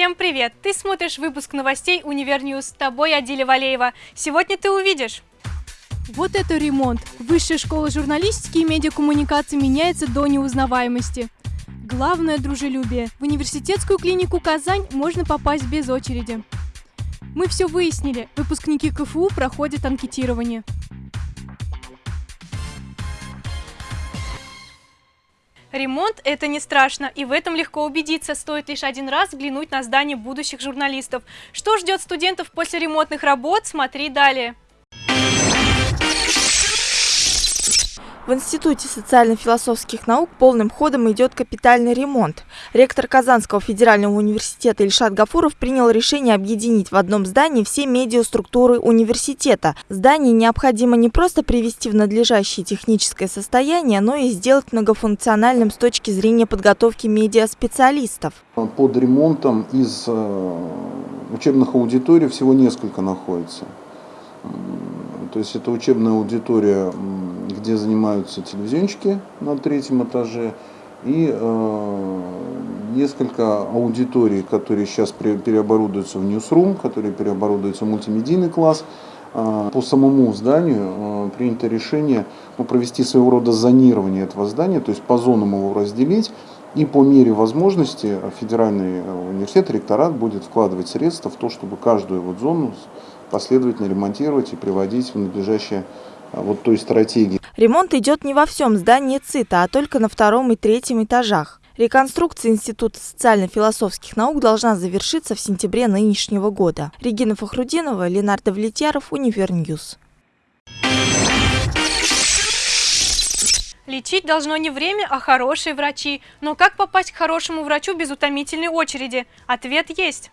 Всем привет! Ты смотришь выпуск новостей Универньюз. С тобой Адиля Валеева. Сегодня ты увидишь. Вот это ремонт. Высшая школа журналистики и медиакоммуникации меняется до неузнаваемости. Главное – дружелюбие. В университетскую клинику «Казань» можно попасть без очереди. Мы все выяснили. Выпускники КФУ проходят анкетирование. Ремонт – это не страшно, и в этом легко убедиться, стоит лишь один раз взглянуть на здание будущих журналистов. Что ждет студентов после ремонтных работ, смотри далее. В Институте социально-философских наук полным ходом идет капитальный ремонт. Ректор Казанского федерального университета Ильшат Гафуров принял решение объединить в одном здании все медиаструктуры университета. Здание необходимо не просто привести в надлежащее техническое состояние, но и сделать многофункциональным с точки зрения подготовки медиаспециалистов. Под ремонтом из э, учебных аудиторий всего несколько находится. То есть это учебная аудитория где занимаются телевизионщики на третьем этаже, и э, несколько аудиторий, которые сейчас переоборудуются в ньюсрум, которые переоборудуются в мультимедийный класс. Э, по самому зданию э, принято решение ну, провести своего рода зонирование этого здания, то есть по зонам его разделить, и по мере возможности федеральный э, университет, ректорат будет вкладывать средства в то, чтобы каждую вот зону последовательно ремонтировать и приводить в надлежащее вот той стратегии. Ремонт идет не во всем здании ЦИТа, а только на втором и третьем этажах. Реконструкция Института социально-философских наук должна завершиться в сентябре нынешнего года. Регина Фахрудинова, Ленардо Влетьяров, Универньюз. Лечить должно не время, а хорошие врачи. Но как попасть к хорошему врачу без утомительной очереди? Ответ есть.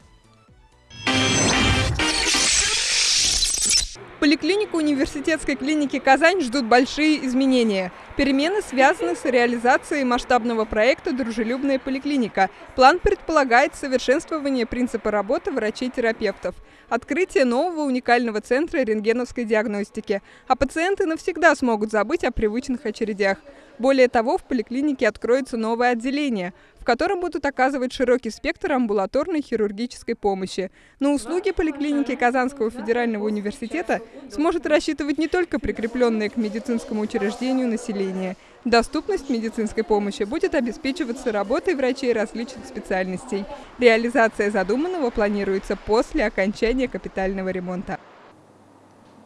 Поликлинику университетской клиники «Казань» ждут большие изменения. Перемены связаны с реализацией масштабного проекта «Дружелюбная поликлиника». План предполагает совершенствование принципа работы врачей-терапевтов, открытие нового уникального центра рентгеновской диагностики, а пациенты навсегда смогут забыть о привычных очередях. Более того, в поликлинике откроется новое отделение, в котором будут оказывать широкий спектр амбулаторной хирургической помощи. На услуги поликлиники Казанского федерального университета сможет рассчитывать не только прикрепленное к медицинскому учреждению население. Доступность медицинской помощи будет обеспечиваться работой врачей различных специальностей. Реализация задуманного планируется после окончания капитального ремонта.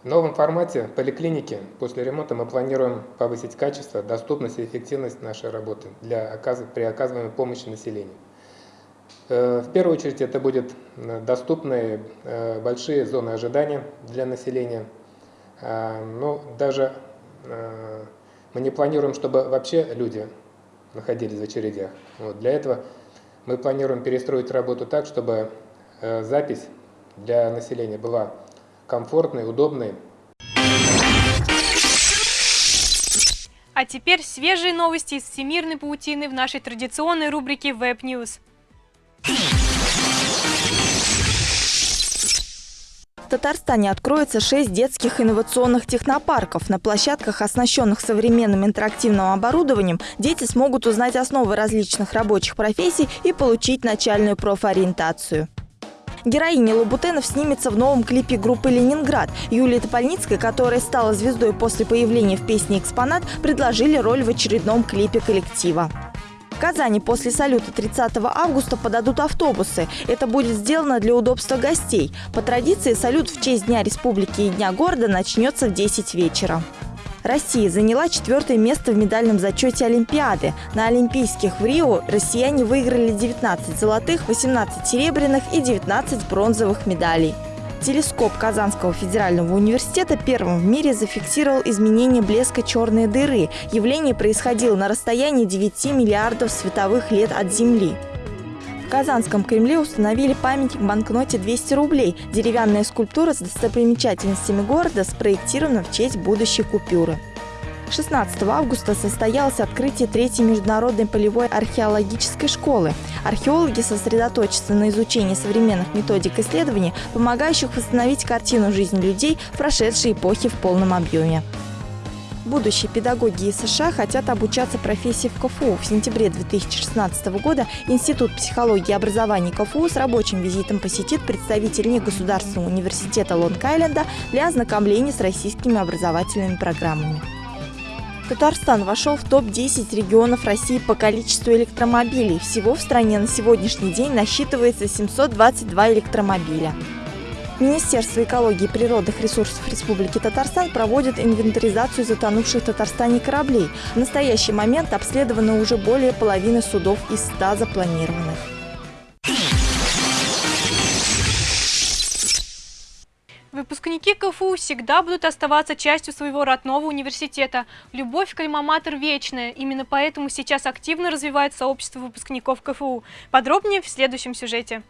В новом формате поликлиники после ремонта мы планируем повысить качество, доступность и эффективность нашей работы для, при оказываемой помощи населению. Э, в первую очередь это будут э, доступные э, большие зоны ожидания для населения. Но даже мы не планируем, чтобы вообще люди находились в очередях. Вот для этого мы планируем перестроить работу так, чтобы запись для населения была комфортный, удобный. А теперь свежие новости из всемирной паутины в нашей традиционной рубрике Web News. В Татарстане откроется 6 детских инновационных технопарков. На площадках, оснащенных современным интерактивным оборудованием, дети смогут узнать основы различных рабочих профессий и получить начальную профориентацию. Героиня Лабутенов снимется в новом клипе группы «Ленинград». Юлия Топольницкая, которая стала звездой после появления в песне «Экспонат», предложили роль в очередном клипе коллектива. В Казани после салюта 30 августа подадут автобусы. Это будет сделано для удобства гостей. По традиции салют в честь Дня Республики и Дня города начнется в 10 вечера. Россия заняла четвертое место в медальном зачете Олимпиады. На Олимпийских в Рио россияне выиграли 19 золотых, 18 серебряных и 19 бронзовых медалей. Телескоп Казанского федерального университета первым в мире зафиксировал изменение блеска черной дыры. Явление происходило на расстоянии 9 миллиардов световых лет от Земли. Казанском Кремле установили памятник банкноте 200 рублей. Деревянная скульптура с достопримечательностями города спроектирована в честь будущей купюры. 16 августа состоялось открытие третьей международной полевой археологической школы. Археологи сосредоточатся на изучении современных методик исследований, помогающих восстановить картину жизни людей, прошедшей эпохи в полном объеме. Будущие педагоги из США хотят обучаться профессии в КФУ. В сентябре 2016 года Институт психологии и образования КФУ с рабочим визитом посетит представитель негосударственного университета Лонг-Айленда для ознакомления с российскими образовательными программами. Татарстан вошел в топ-10 регионов России по количеству электромобилей. Всего в стране на сегодняшний день насчитывается 722 электромобиля. Министерство экологии и природных ресурсов Республики Татарстан проводит инвентаризацию затонувших в Татарстане кораблей. В настоящий момент обследовано уже более половины судов из 100 запланированных. Выпускники КФУ всегда будут оставаться частью своего родного университета. Любовь к альма-матер вечная. Именно поэтому сейчас активно развивает сообщество выпускников КФУ. Подробнее в следующем сюжете.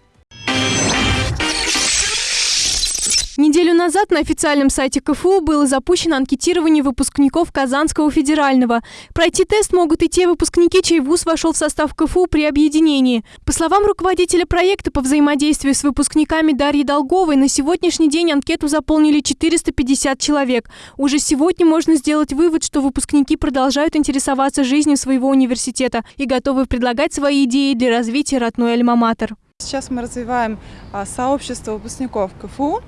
Неделю назад на официальном сайте КФУ было запущено анкетирование выпускников Казанского федерального. Пройти тест могут и те выпускники, чей вуз вошел в состав КФУ при объединении. По словам руководителя проекта по взаимодействию с выпускниками Дарьи Долговой, на сегодняшний день анкету заполнили 450 человек. Уже сегодня можно сделать вывод, что выпускники продолжают интересоваться жизнью своего университета и готовы предлагать свои идеи для развития родной альма-матер. Сейчас мы развиваем а, сообщество выпускников КФУ,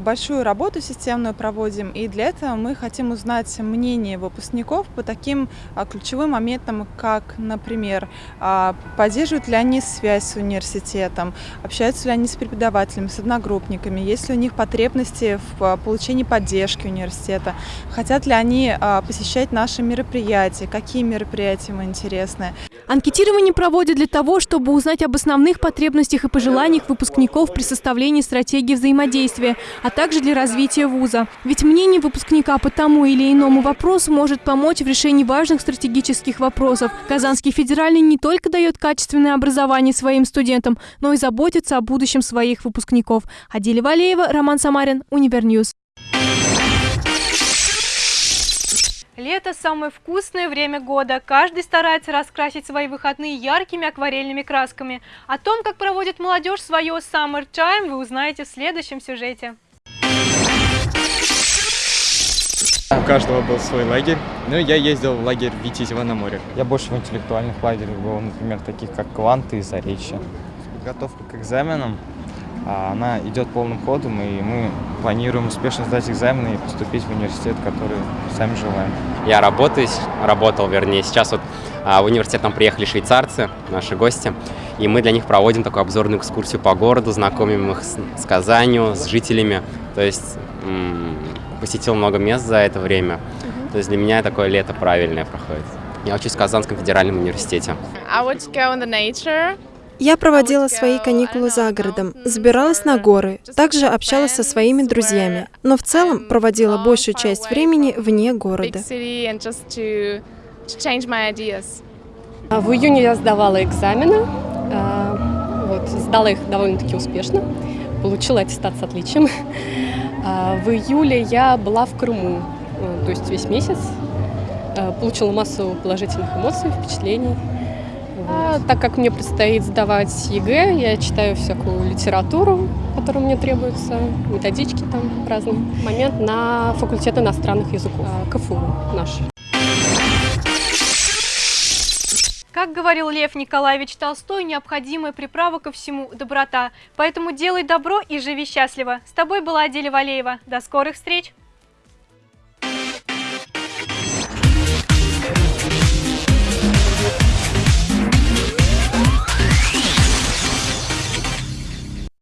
большую работу системную проводим, и для этого мы хотим узнать мнение выпускников по таким а, ключевым моментам, как, например, а, поддерживают ли они связь с университетом, общаются ли они с преподавателями, с одногруппниками, есть ли у них потребности в получении поддержки университета, хотят ли они посещать наши мероприятия, какие мероприятия им интересны. Анкетирование проводят для того, чтобы узнать об основных потребностях и пожеланиях выпускников при составлении стратегии взаимодействия, а также для развития вуза. Ведь мнение выпускника по тому или иному вопросу может помочь в решении важных стратегических вопросов. Казанский федеральный не только дает качественное образование своим студентам, но и заботится о будущем своих выпускников. Адиля Валеева, Роман Самарин, Универньюз. Лето – самое вкусное время года. Каждый старается раскрасить свои выходные яркими акварельными красками. О том, как проводит молодежь свое Summer Time, вы узнаете в следующем сюжете. У каждого был свой лагерь. Ну, я ездил в лагерь Витязева на море. Я больше в интеллектуальных лагерях был, например, таких как Кванты и Заречье. Подготовка к экзаменам она идет полным ходом, и мы планируем успешно сдать экзамены и поступить в университет, который сами желаем. Я работаю, работал, вернее, сейчас вот а, в университет нам приехали швейцарцы, наши гости, и мы для них проводим такую обзорную экскурсию по городу, знакомим их с, с Казанью, с жителями, то есть посетил много мест за это время, то есть для меня такое лето правильное проходит. Я учусь в Казанском федеральном университете. I would go in the nature. Я проводила свои каникулы за городом, забиралась на горы, также общалась со своими друзьями, но в целом проводила большую часть времени вне города. А в июне я сдавала экзамены, а, вот, сдала их довольно-таки успешно, получила аттестат с отличием. А, в июле я была в Крыму, то есть весь месяц, получила массу положительных эмоций, впечатлений. Так как мне предстоит сдавать ЕГЭ, я читаю всякую литературу, которая мне требуется, методички там разные. Момент на факультет иностранных языков, а, КФУ наш. Как говорил Лев Николаевич Толстой, необходимая приправа ко всему – доброта. Поэтому делай добро и живи счастливо. С тобой была Аделя Валеева. До скорых встреч!